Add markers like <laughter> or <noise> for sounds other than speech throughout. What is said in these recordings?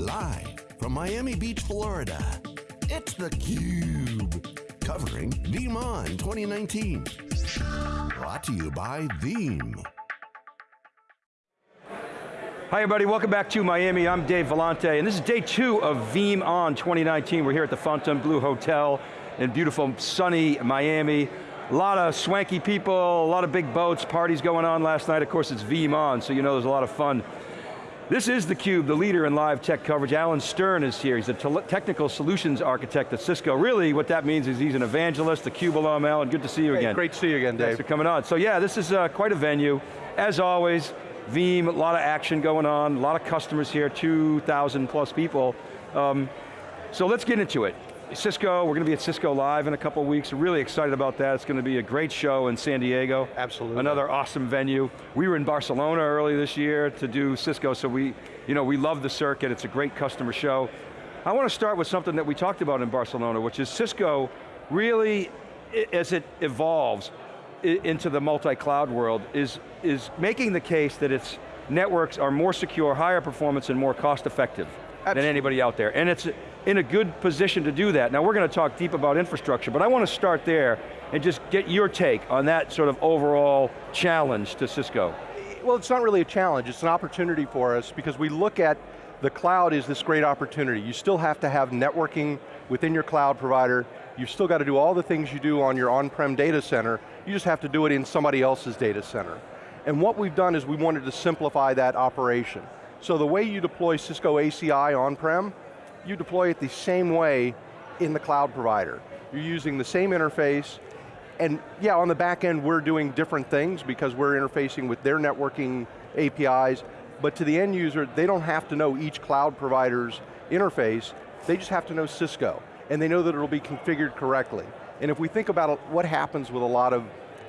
Live from Miami Beach, Florida, it's theCUBE. Covering VeeamON 2019. Brought to you by Veeam. Hi everybody, welcome back to Miami. I'm Dave Vellante, and this is day two of VeeamON 2019. We're here at the Fontainebleau Hotel in beautiful, sunny Miami. A lot of swanky people, a lot of big boats, parties going on last night. Of course, it's VeeamON, so you know there's a lot of fun. This is theCUBE, the leader in live tech coverage. Alan Stern is here. He's a technical solutions architect at Cisco. Really, what that means is he's an evangelist, the CUBE alum, Alan. Good to see you hey, again. Great to see you again, Dave. Thanks for coming on. So yeah, this is uh, quite a venue. As always, Veeam, a lot of action going on, a lot of customers here, 2,000 plus people. Um, so let's get into it. Cisco, we're going to be at Cisco Live in a couple weeks. Really excited about that. It's going to be a great show in San Diego. Absolutely. Another awesome venue. We were in Barcelona early this year to do Cisco, so we, you know, we love the circuit. It's a great customer show. I want to start with something that we talked about in Barcelona, which is Cisco really, as it evolves, into the multi-cloud world is, is making the case that its networks are more secure, higher performance, and more cost effective Absolutely. than anybody out there. And it's in a good position to do that. Now we're going to talk deep about infrastructure, but I want to start there and just get your take on that sort of overall challenge to Cisco. Well, it's not really a challenge, it's an opportunity for us because we look at the cloud is this great opportunity. You still have to have networking within your cloud provider. You've still got to do all the things you do on your on-prem data center, you just have to do it in somebody else's data center. And what we've done is we wanted to simplify that operation. So the way you deploy Cisco ACI on-prem, you deploy it the same way in the cloud provider. You're using the same interface, and yeah, on the back end we're doing different things because we're interfacing with their networking APIs, but to the end user, they don't have to know each cloud provider's interface, they just have to know Cisco, and they know that it'll be configured correctly. And if we think about what happens with a lot of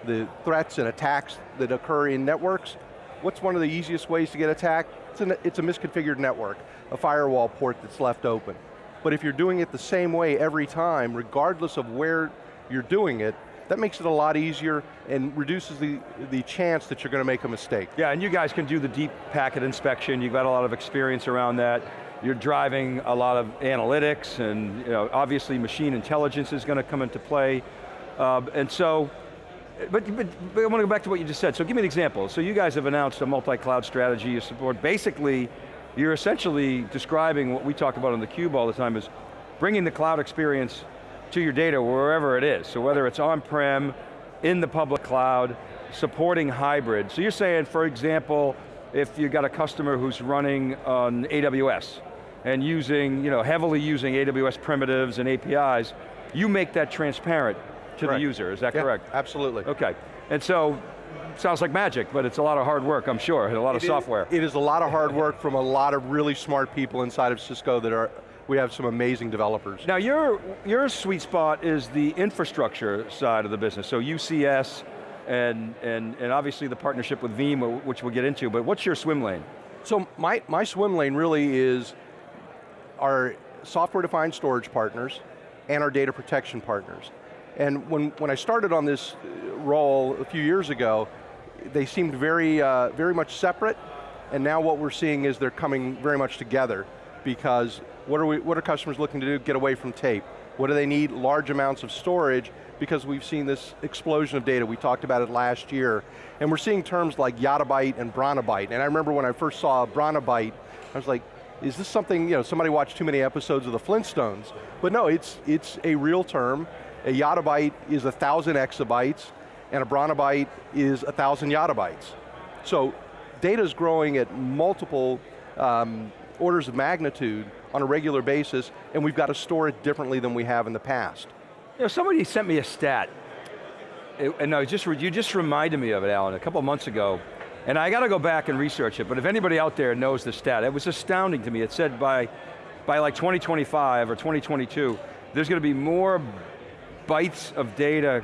the threats and attacks that occur in networks, what's one of the easiest ways to get attacked? It's, an, it's a misconfigured network, a firewall port that's left open. But if you're doing it the same way every time, regardless of where you're doing it, that makes it a lot easier and reduces the, the chance that you're going to make a mistake. Yeah, and you guys can do the deep packet inspection, you've got a lot of experience around that. You're driving a lot of analytics and you know, obviously machine intelligence is going to come into play. Uh, and so, but, but, but I want to go back to what you just said. So give me an example. So you guys have announced a multi-cloud strategy you support. Basically, you're essentially describing what we talk about on the cube all the time is bringing the cloud experience to your data wherever it is. So whether it's on-prem, in the public cloud, supporting hybrid. So you're saying, for example, if you've got a customer who's running on AWS and using, you know, heavily using AWS primitives and APIs, you make that transparent to correct. the user, is that yeah, correct? absolutely. Okay, and so, sounds like magic, but it's a lot of hard work, I'm sure, and a lot it of software. it is a lot of hard work from a lot of really smart people inside of Cisco that are, we have some amazing developers. Now your, your sweet spot is the infrastructure side of the business, so UCS, and, and, and obviously the partnership with Veeam, which we'll get into, but what's your swim lane? So my, my swim lane really is our software-defined storage partners and our data protection partners. And when, when I started on this role a few years ago, they seemed very, uh, very much separate, and now what we're seeing is they're coming very much together because what are, we, what are customers looking to do? Get away from tape. What do they need? Large amounts of storage because we've seen this explosion of data. We talked about it last year. And we're seeing terms like yottabyte and brontobyte. And I remember when I first saw brontobyte, I was like, is this something, you know, somebody watched too many episodes of the Flintstones? But no, it's, it's a real term. A yottabyte is a thousand exabytes, and a brontobyte is a thousand yottabytes. So data is growing at multiple um, orders of magnitude on a regular basis, and we've got to store it differently than we have in the past. You know, somebody sent me a stat, and no, just, you just reminded me of it, Alan, a couple months ago, and I got to go back and research it, but if anybody out there knows the stat, it was astounding to me. It said by, by like 2025 or 2022, there's going to be more bytes of data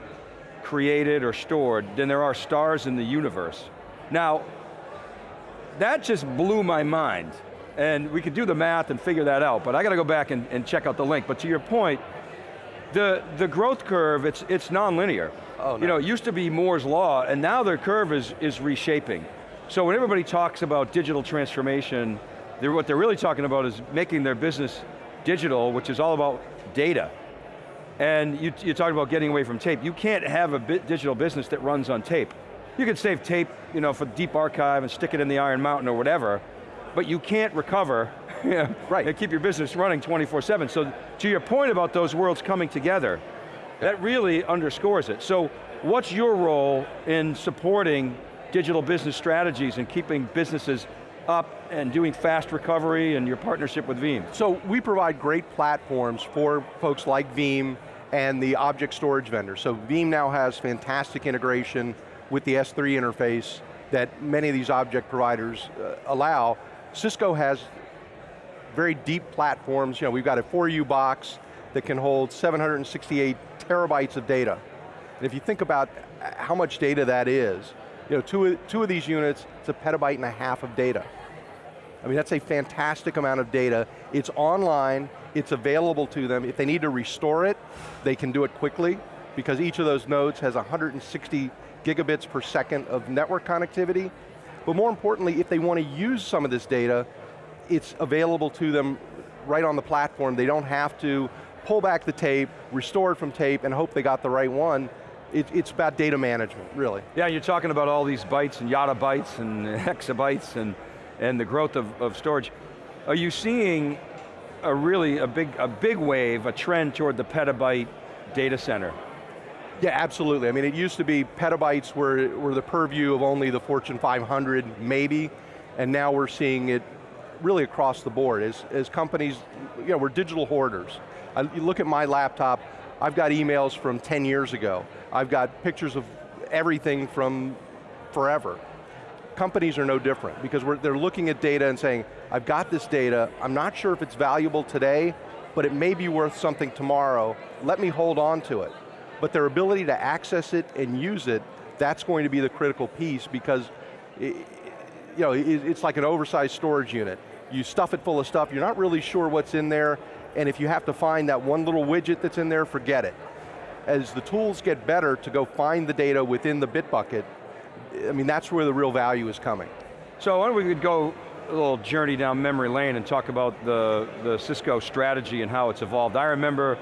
created or stored than there are stars in the universe. Now, that just blew my mind. And we could do the math and figure that out, but I got to go back and, and check out the link. But to your point, the, the growth curve, it's, it's non-linear. Oh, no. You know, it used to be Moore's Law, and now the curve is, is reshaping. So when everybody talks about digital transformation, They're, what they're really talking about is making their business digital, which is all about data. And you, you're talking about getting away from tape. You can't have a digital business that runs on tape. You can save tape you know, for deep archive and stick it in the Iron Mountain or whatever, but you can't recover <laughs> right. and keep your business running 24-7. So to your point about those worlds coming together, that really underscores it. So what's your role in supporting digital business strategies and keeping businesses up and doing fast recovery and your partnership with Veeam? So we provide great platforms for folks like Veeam and the object storage vendors. So Veeam now has fantastic integration with the S3 interface that many of these object providers uh, allow. Cisco has very deep platforms. You know, we've got a 4U box that can hold 768 terabytes of data. And if you think about how much data that is, you know, two, two of these units, it's a petabyte and a half of data. I mean, that's a fantastic amount of data. It's online, it's available to them. If they need to restore it, they can do it quickly because each of those nodes has 160 gigabits per second of network connectivity. But more importantly, if they want to use some of this data, it's available to them right on the platform. They don't have to pull back the tape, restore it from tape, and hope they got the right one. It, it's about data management, really. Yeah, you're talking about all these bytes and yottabytes and <laughs> hexabytes and, and the growth of, of storage. Are you seeing a really, a big, a big wave, a trend toward the petabyte data center? Yeah, absolutely. I mean, it used to be petabytes were, were the purview of only the Fortune 500, maybe, and now we're seeing it really across the board. As, as companies, you know, we're digital hoarders. I, you look at my laptop, I've got emails from 10 years ago. I've got pictures of everything from forever. Companies are no different because they're looking at data and saying, I've got this data, I'm not sure if it's valuable today, but it may be worth something tomorrow, let me hold on to it. But their ability to access it and use it, that's going to be the critical piece because it, you know, it's like an oversized storage unit. You stuff it full of stuff, you're not really sure what's in there, and if you have to find that one little widget that's in there, forget it. As the tools get better to go find the data within the Bitbucket, I mean, that's where the real value is coming. So why don't we could go a little journey down memory lane and talk about the, the Cisco strategy and how it's evolved. I remember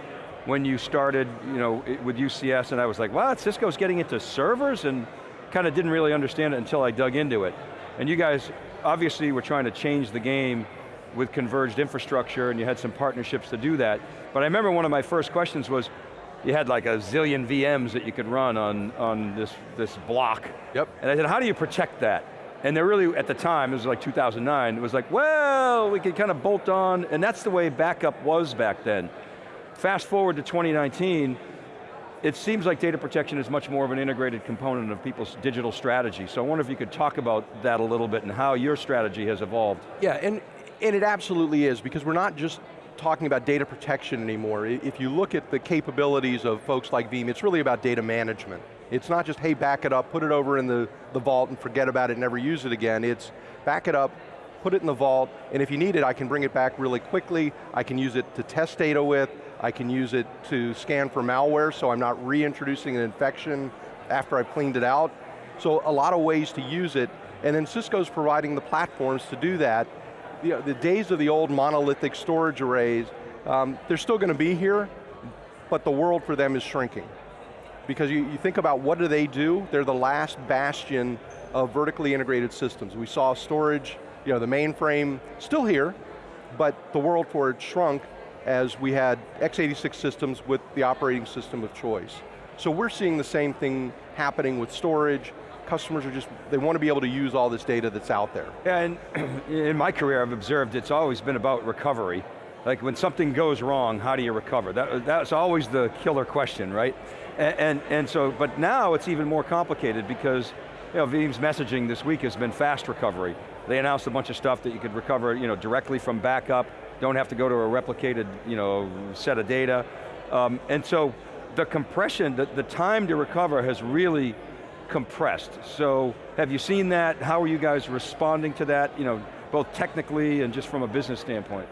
when you started you know, with UCS and I was like, wow, Cisco's getting into servers and kind of didn't really understand it until I dug into it. And you guys obviously were trying to change the game with converged infrastructure and you had some partnerships to do that. But I remember one of my first questions was, you had like a zillion VMs that you could run on, on this, this block. Yep. And I said, how do you protect that? And they're really, at the time, it was like 2009, it was like, well, we could kind of bolt on, and that's the way backup was back then. Fast forward to 2019, it seems like data protection is much more of an integrated component of people's digital strategy. So I wonder if you could talk about that a little bit and how your strategy has evolved. Yeah, and and it absolutely is, because we're not just talking about data protection anymore. If you look at the capabilities of folks like Veeam, it's really about data management. It's not just, hey, back it up, put it over in the, the vault and forget about it, never use it again. It's back it up, put it in the vault, and if you need it, I can bring it back really quickly. I can use it to test data with. I can use it to scan for malware, so I'm not reintroducing an infection after I've cleaned it out. So a lot of ways to use it, and then Cisco's providing the platforms to do that, know, the days of the old monolithic storage arrays, um, they're still going to be here, but the world for them is shrinking. Because you, you think about what do they do? They're the last bastion of vertically integrated systems. We saw storage, you know, the mainframe still here, but the world for it shrunk as we had x86 systems with the operating system of choice. So we're seeing the same thing happening with storage, customers are just, they want to be able to use all this data that's out there. And <clears throat> in my career I've observed it's always been about recovery. Like when something goes wrong, how do you recover? That, that's always the killer question, right? And, and, and so, but now it's even more complicated because you know, Veeam's messaging this week has been fast recovery. They announced a bunch of stuff that you could recover you know, directly from backup, don't have to go to a replicated you know, set of data. Um, and so the compression, the, the time to recover has really compressed. So have you seen that? How are you guys responding to that, you know, both technically and just from a business standpoint?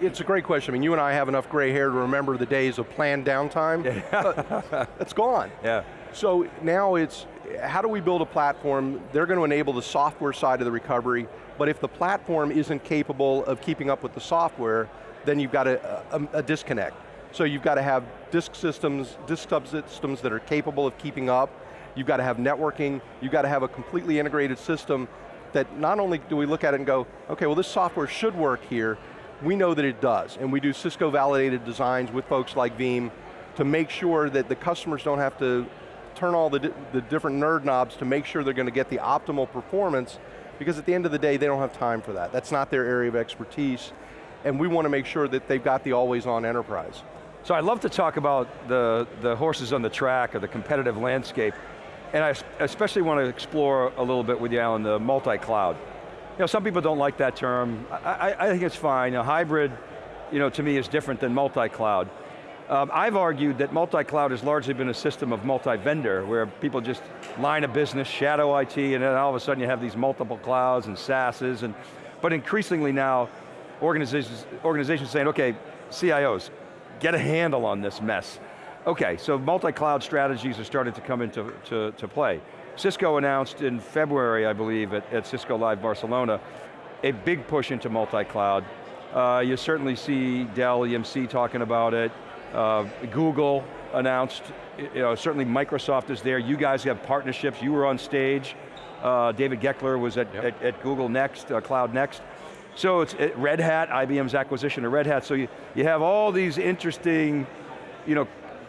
It's a great question. I mean, you and I have enough gray hair to remember the days of planned downtime. Yeah. <laughs> it's gone. Yeah. So now it's, how do we build a platform? They're going to enable the software side of the recovery, but if the platform isn't capable of keeping up with the software, then you've got a, a, uh, um, a disconnect. So you've got to have disk systems, disk subsystems that are capable of keeping up, you've got to have networking, you've got to have a completely integrated system that not only do we look at it and go, okay, well this software should work here, we know that it does, and we do Cisco validated designs with folks like Veeam to make sure that the customers don't have to turn all the, the different nerd knobs to make sure they're going to get the optimal performance, because at the end of the day, they don't have time for that. That's not their area of expertise, and we want to make sure that they've got the always on enterprise. So I'd love to talk about the, the horses on the track or the competitive landscape, and I especially want to explore a little bit with you, Alan, the multi-cloud. You know, some people don't like that term. I, I, think it's fine. A hybrid, you know, to me is different than multi-cloud. Um, I've argued that multi-cloud has largely been a system of multi-vendor, where people just line a business, shadow IT, and then all of a sudden you have these multiple clouds and SaaSes, and, but increasingly now, organizations, organizations saying, okay, CIOs, get a handle on this mess. Okay, so multi-cloud strategies are starting to come into to, to play. Cisco announced in February, I believe, at, at Cisco Live Barcelona, a big push into multi-cloud. Uh, you certainly see Dell EMC talking about it. Uh, Google announced, you know, certainly Microsoft is there. You guys have partnerships. You were on stage. Uh, David Goeckeler was at, yep. at, at, Google Next, uh, Cloud Next. So it's Red Hat, IBM's acquisition of Red Hat. So you, you have all these interesting, you know,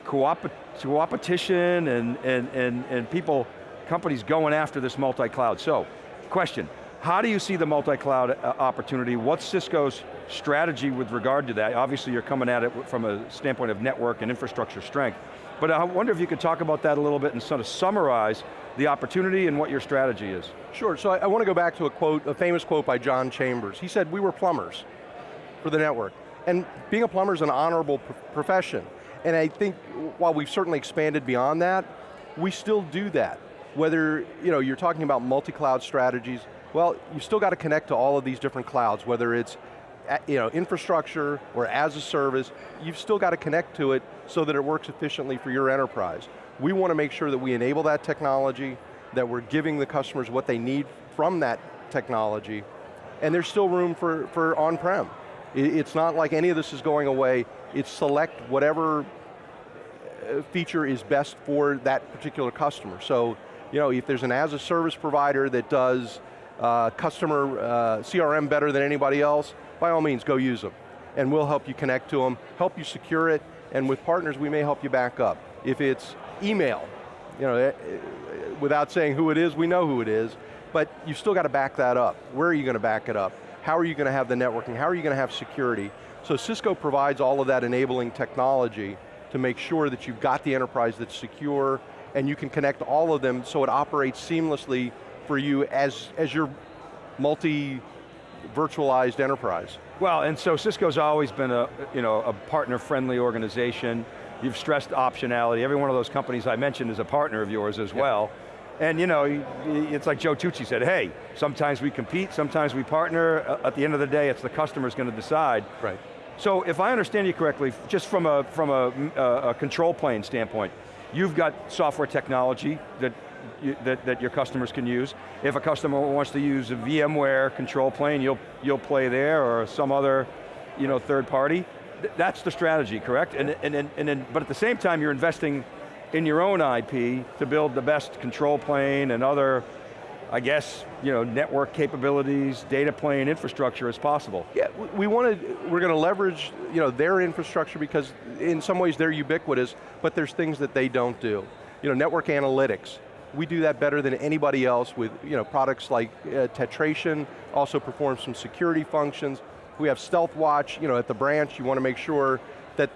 co-opetition and, and, and, and people, companies going after this multi-cloud. So, question, how do you see the multi-cloud uh, opportunity? What's Cisco's strategy with regard to that? Obviously you're coming at it from a standpoint of network and infrastructure strength, but I wonder if you could talk about that a little bit and sort of summarize the opportunity and what your strategy is. Sure, so I, I want to go back to a quote, a famous quote by John Chambers. He said, we were plumbers for the network. And being a plumber is an honorable profession. And I think while we've certainly expanded beyond that, we still do that. Whether you know, you're talking about multi-cloud strategies, well, you still got to connect to all of these different clouds, whether it's you know, infrastructure or as a service, you've still got to connect to it so that it works efficiently for your enterprise. We want to make sure that we enable that technology, that we're giving the customers what they need from that technology, and there's still room for, for on-prem. It's not like any of this is going away, it's select whatever uh, feature is best for that particular customer. So, you know, if there's an as a service provider that does uh, customer uh, CRM better than anybody else, by all means, go use them. And we'll help you connect to them, help you secure it, and with partners, we may help you back up. If it's email, you know, eh, eh, without saying who it is, we know who it is, but you've still got to back that up. Where are you going to back it up? How are you going to have the networking? How are you going to have security? So Cisco provides all of that enabling technology to make sure that you've got the enterprise that's secure and you can connect all of them so it operates seamlessly for you as, as your multi virtualized enterprise. Well, and so Cisco's always been a, you know, a partner-friendly organization. You've stressed optionality. Every one of those companies I mentioned is a partner of yours as well. And you know, it's like Joe Tucci said, hey, sometimes we compete, sometimes we partner. Uh, at the end of the day, it's the customer's going to decide. Right. So if I understand you correctly, just from a, from a, uh, a control plane standpoint, you've got software technology that you, that, that your customers can use. If a customer wants to use a VMware control plane, you'll, you'll play there or some other you know, third party. Th that's the strategy, correct? And, and, and, and then, but at the same time, you're investing in your own IP to build the best control plane and other I guess, you know, network capabilities, data plane infrastructure as possible. Yeah, we want to, we're going to leverage, you know, their infrastructure because in some ways they're ubiquitous, but there's things that they don't do. You know, network analytics, we do that better than anybody else with you know, products like uh, Tetration, also perform some security functions. We have Stealthwatch, you know, at the branch, you want to make sure that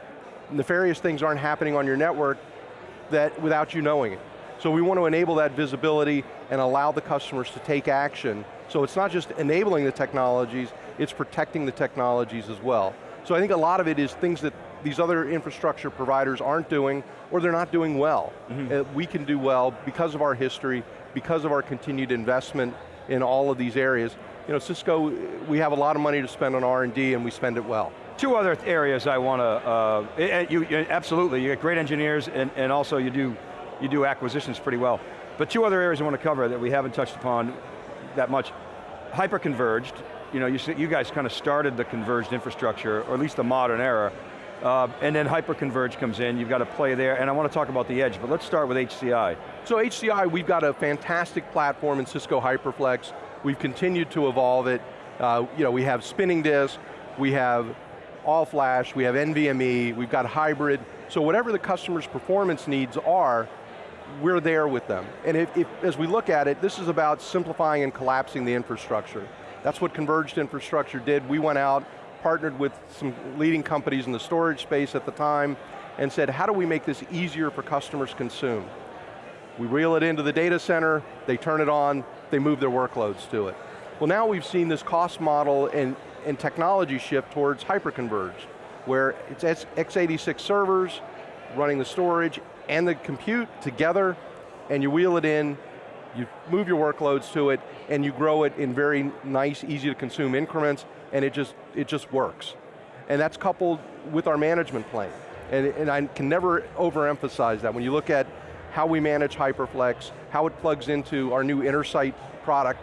nefarious things aren't happening on your network that without you knowing it. So we want to enable that visibility and allow the customers to take action. So it's not just enabling the technologies, it's protecting the technologies as well. So I think a lot of it is things that these other infrastructure providers aren't doing, or they're not doing well. Mm -hmm. uh, we can do well because of our history, because of our continued investment in all of these areas. You know, Cisco, we have a lot of money to spend on R&D and we spend it well. Two other areas I want to, uh, you, you, absolutely, you get great engineers and, and also you do you do acquisitions pretty well. But two other areas I want to cover that we haven't touched upon that much. Hyper-converged, you know, you, you guys kind of started the converged infrastructure, or at least the modern era, uh, and then hyper-converged comes in, you've got to play there, and I want to talk about the edge, but let's start with HCI. So HCI, we've got a fantastic platform in Cisco HyperFlex. We've continued to evolve it. Uh, you know, we have spinning disk, we have all flash, we have NVMe, we've got hybrid. So whatever the customer's performance needs are, we're there with them. And if, if, as we look at it, this is about simplifying and collapsing the infrastructure. That's what converged infrastructure did. We went out, partnered with some leading companies in the storage space at the time, and said, how do we make this easier for customers to consume? We reel it into the data center, they turn it on, they move their workloads to it. Well now we've seen this cost model and, and technology shift towards hyperconverged, where it's x86 servers running the storage and the compute together, and you wheel it in, you move your workloads to it, and you grow it in very nice, easy to consume increments, and it just, it just works. And that's coupled with our management plane. And, and I can never overemphasize that. When you look at how we manage HyperFlex, how it plugs into our new Intersight product,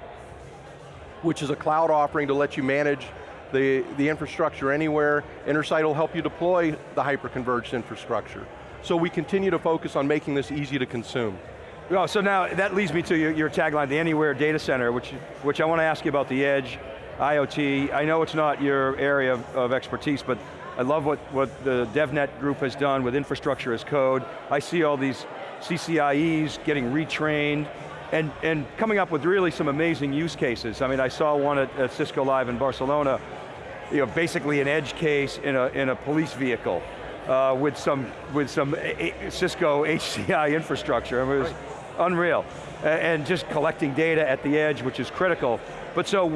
which is a cloud offering to let you manage the, the infrastructure anywhere. Intersight will help you deploy the hyper-converged infrastructure. So we continue to focus on making this easy to consume. Well, so now that leads me to your, your tagline, the Anywhere Data Center, which, which I want to ask you about the edge, IoT. I know it's not your area of, of expertise, but I love what, what the DevNet group has done with infrastructure as code. I see all these CCIEs getting retrained, and, and coming up with really some amazing use cases. I mean, I saw one at, at Cisco Live in Barcelona, you know, basically an edge case in a, in a police vehicle uh, with some, with some a Cisco <laughs> HCI infrastructure. I mean, it was right. unreal. And just collecting data at the edge, which is critical. But so,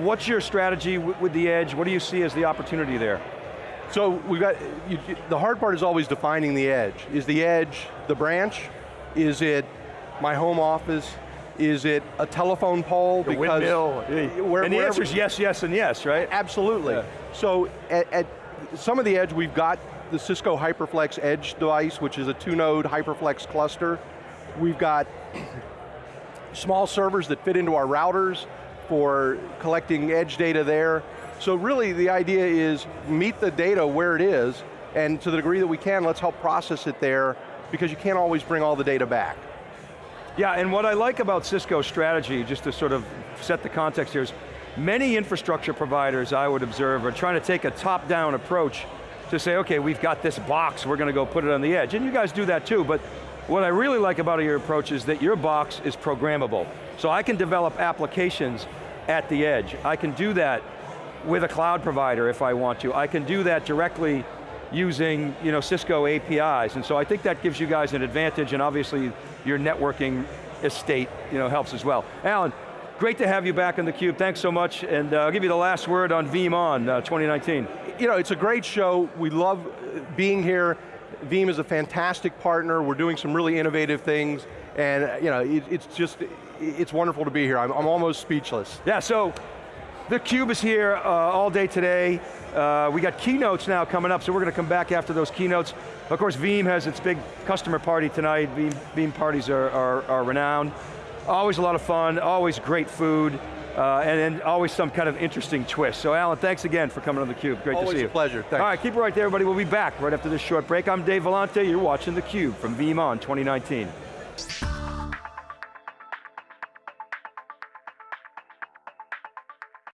what's your strategy with the edge? What do you see as the opportunity there? So we've got, you, the hard part is always defining the edge. Is the edge the branch? Is it my home office? Is it a telephone pole? The because windmill. Where, and the answer is yes, yes, and yes, right? Absolutely. Yeah. So at, at some of the edge, we've got the Cisco HyperFlex Edge device, which is a two-node HyperFlex cluster. We've got <clears throat> small servers that fit into our routers for collecting edge data there. So really the idea is meet the data where it is, and to the degree that we can, let's help process it there, because you can't always bring all the data back. Yeah, and what I like about Cisco's strategy, just to sort of set the context here, is many infrastructure providers, I would observe, are trying to take a top-down approach to say, okay, we've got this box, we're going to go put it on the edge. And you guys do that too, but what I really like about your approach is that your box is programmable. So I can develop applications at the edge. I can do that with a cloud provider if I want to. I can do that directly using you know, Cisco APIs, and so I think that gives you guys an advantage, and obviously your networking estate you know, helps as well. Alan, great to have you back on theCUBE, thanks so much, and uh, I'll give you the last word on VeeamON uh, 2019. You know, it's a great show, we love being here, Veeam is a fantastic partner, we're doing some really innovative things, and you know, it, it's just, it's wonderful to be here, I'm, I'm almost speechless. Yeah, so the Cube is here uh, all day today. Uh, we got keynotes now coming up, so we're going to come back after those keynotes. Of course, Veeam has its big customer party tonight. Veeam, Veeam parties are, are, are, renowned. Always a lot of fun, always great food, uh, and, and, always some kind of interesting twist. So Alan, thanks again for coming on theCUBE. Great always to see you. Always a pleasure, thanks. All right, keep it right there, everybody. We'll be back right after this short break. I'm Dave Vellante, you're watching theCUBE from VeeamON 2019.